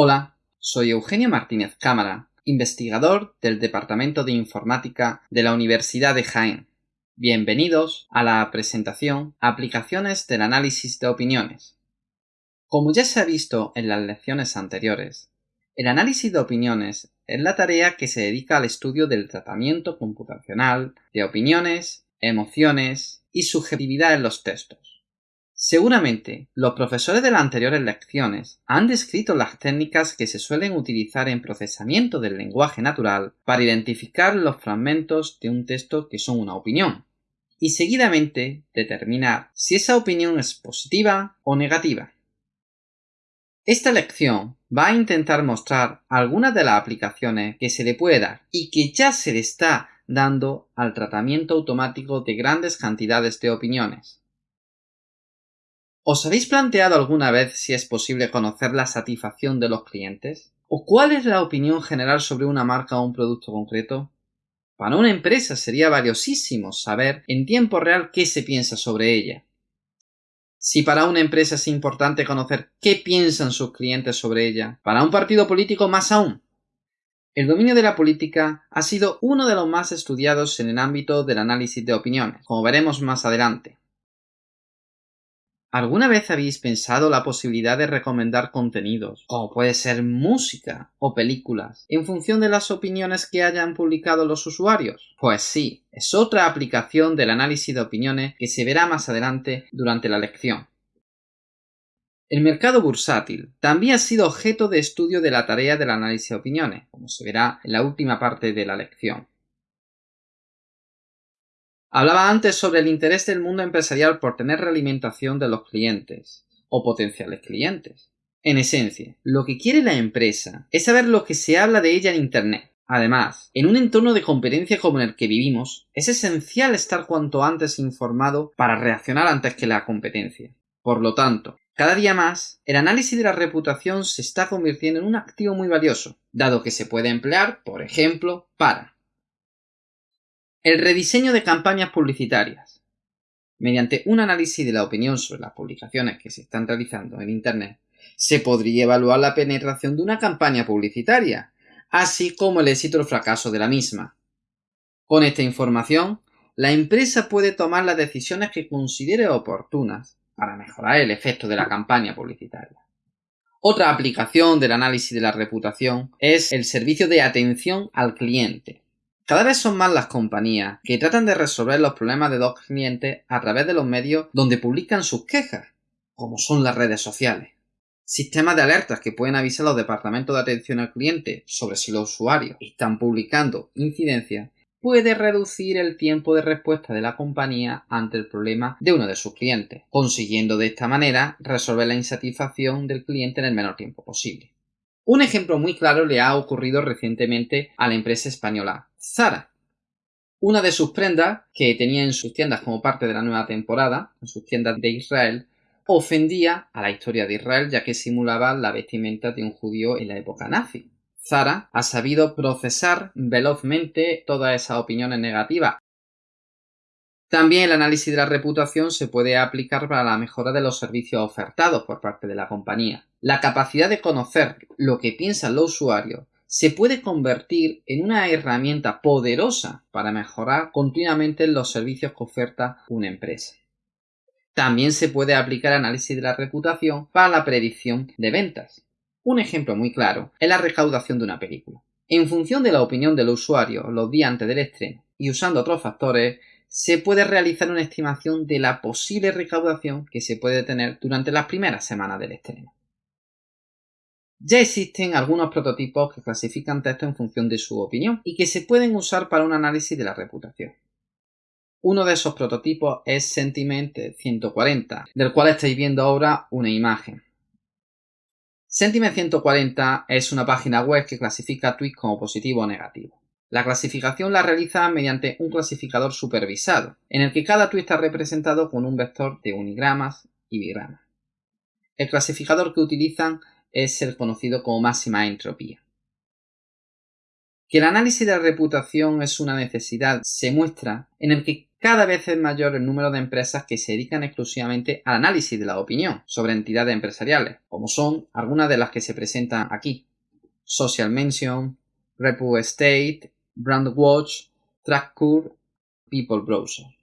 Hola, soy Eugenio Martínez Cámara, investigador del Departamento de Informática de la Universidad de Jaén. Bienvenidos a la presentación Aplicaciones del análisis de opiniones. Como ya se ha visto en las lecciones anteriores, el análisis de opiniones es la tarea que se dedica al estudio del tratamiento computacional de opiniones, emociones y subjetividad en los textos. Seguramente, los profesores de las anteriores lecciones han descrito las técnicas que se suelen utilizar en procesamiento del lenguaje natural para identificar los fragmentos de un texto que son una opinión, y seguidamente determinar si esa opinión es positiva o negativa. Esta lección va a intentar mostrar algunas de las aplicaciones que se le puede dar y que ya se le está dando al tratamiento automático de grandes cantidades de opiniones. ¿Os habéis planteado alguna vez si es posible conocer la satisfacción de los clientes? ¿O cuál es la opinión general sobre una marca o un producto concreto? Para una empresa sería valiosísimo saber en tiempo real qué se piensa sobre ella. Si para una empresa es importante conocer qué piensan sus clientes sobre ella, para un partido político más aún. El dominio de la política ha sido uno de los más estudiados en el ámbito del análisis de opiniones, como veremos más adelante. ¿Alguna vez habéis pensado la posibilidad de recomendar contenidos, como puede ser música o películas, en función de las opiniones que hayan publicado los usuarios? Pues sí, es otra aplicación del análisis de opiniones que se verá más adelante durante la lección. El mercado bursátil también ha sido objeto de estudio de la tarea del análisis de opiniones, como se verá en la última parte de la lección. Hablaba antes sobre el interés del mundo empresarial por tener realimentación de los clientes o potenciales clientes. En esencia, lo que quiere la empresa es saber lo que se habla de ella en Internet. Además, en un entorno de competencia como el que vivimos, es esencial estar cuanto antes informado para reaccionar antes que la competencia. Por lo tanto, cada día más, el análisis de la reputación se está convirtiendo en un activo muy valioso, dado que se puede emplear, por ejemplo, para el rediseño de campañas publicitarias. Mediante un análisis de la opinión sobre las publicaciones que se están realizando en Internet, se podría evaluar la penetración de una campaña publicitaria, así como el éxito o fracaso de la misma. Con esta información, la empresa puede tomar las decisiones que considere oportunas para mejorar el efecto de la campaña publicitaria. Otra aplicación del análisis de la reputación es el servicio de atención al cliente. Cada vez son más las compañías que tratan de resolver los problemas de dos clientes a través de los medios donde publican sus quejas, como son las redes sociales. Sistemas de alertas que pueden avisar a los departamentos de atención al cliente sobre si los usuarios están publicando incidencias puede reducir el tiempo de respuesta de la compañía ante el problema de uno de sus clientes, consiguiendo de esta manera resolver la insatisfacción del cliente en el menor tiempo posible. Un ejemplo muy claro le ha ocurrido recientemente a la empresa española Zara. Una de sus prendas, que tenía en sus tiendas como parte de la nueva temporada, en sus tiendas de Israel, ofendía a la historia de Israel ya que simulaba la vestimenta de un judío en la época nazi. Zara ha sabido procesar velozmente todas esas opiniones negativas también el análisis de la reputación se puede aplicar para la mejora de los servicios ofertados por parte de la compañía. La capacidad de conocer lo que piensan los usuarios se puede convertir en una herramienta poderosa para mejorar continuamente los servicios que oferta una empresa. También se puede aplicar análisis de la reputación para la predicción de ventas. Un ejemplo muy claro es la recaudación de una película. En función de la opinión del usuario los días antes del estreno y usando otros factores, se puede realizar una estimación de la posible recaudación que se puede tener durante las primeras semanas del estreno. Ya existen algunos prototipos que clasifican textos en función de su opinión y que se pueden usar para un análisis de la reputación. Uno de esos prototipos es Sentiment 140, del cual estáis viendo ahora una imagen. Sentiment 140 es una página web que clasifica tweets como positivo o negativo. La clasificación la realiza mediante un clasificador supervisado, en el que cada tweet está representado con un vector de unigramas y bigramas. El clasificador que utilizan es el conocido como máxima entropía. Que el análisis de la reputación es una necesidad se muestra en el que cada vez es mayor el número de empresas que se dedican exclusivamente al análisis de la opinión sobre entidades empresariales, como son algunas de las que se presentan aquí. Social Mention, Repu Estate, Brandwatch, TrackCur, People Browser.